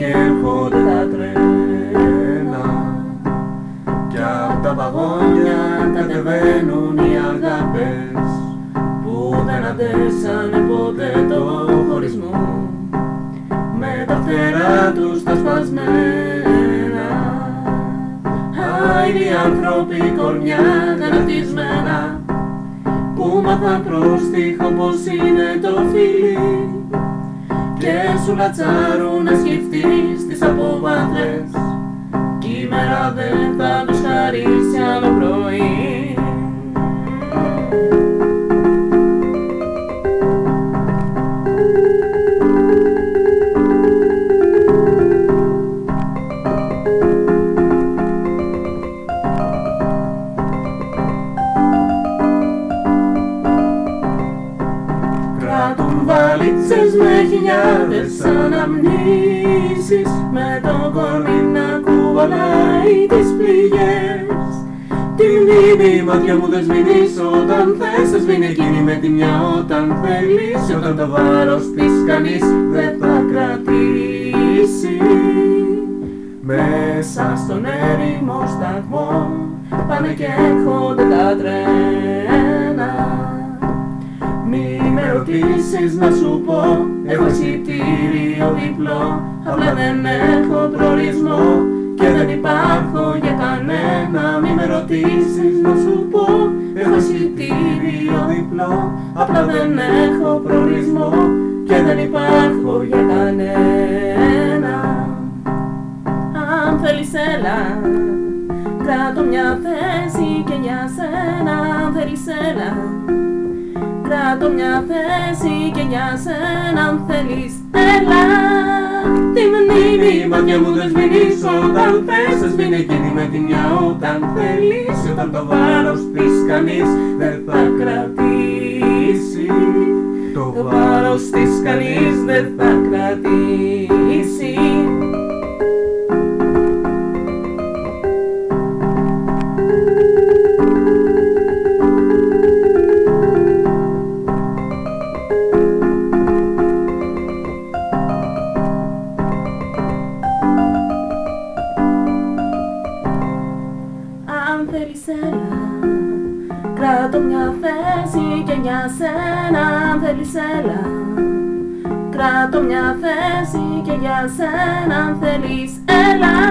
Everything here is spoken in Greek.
Πάνε και έρχονται τα τρένα. Κι απ' τα βαγόνια κατεβαίνουν οι αγάπες Που δεν αντέξανε ποτέ το χωρισμό. Με τα φτερά τους τα σπασμένα. Άιροι άνθρωποι κορμιά γανατισμένα Που μάθαν πρόστιχο πως είναι το φίλι και σου λατσάρουν να σκεφτείς τις αποβάθρες. Κι η μέρα δεν θα τους χαρίσει άλλο πρωί Κράτουν βαλίτσες με χιλιάδες αναμνήσεις Με το κορμί να κουβαλάει τις πληγές. Τη μνήμη η μάτια μου δεν σβήνεις όταν θες Θα σβήνει εκείνη με τη μια όταν θέλεις Όταν το βάρος της κανείς δεν θα κρατήσει. Μέσα στον έρημο σταθμό Πάνε και έρχονται τα τρένα ρωτήσεις να σου πω. Έχω εισιτήριο διπλό. Απλά δεν έχω προορισμό. Και δεν υπάρχω για κανένα. Μη με ρωτήσεις να σου πω. Έχω εισιτήριο διπλό. Απλά δεν έχω προορισμό. Και δεν υπάρχω για κανένα. Αν θέλεις έλα. Κράτω μια θέση και για σένα. Αν θέλεις έλα Κράτω μια θέση και για σένα αν θέλεις έλα. Τη μνήμη η μάτια μου δεν σβήνεις. Όταν θες Θα σβήνει εκείνη με τη μια. Όταν θέλεις Όταν το βάρος της κανείς δεν θα κρατήσει. Το βάρος της κανείς δεν θα κρατήσει Αν θέλεις έλα Κράτω μια θέση και για σένα Αν θέλεις έλα Κράτω μια θέση και για σένα Αν θέλεις έλα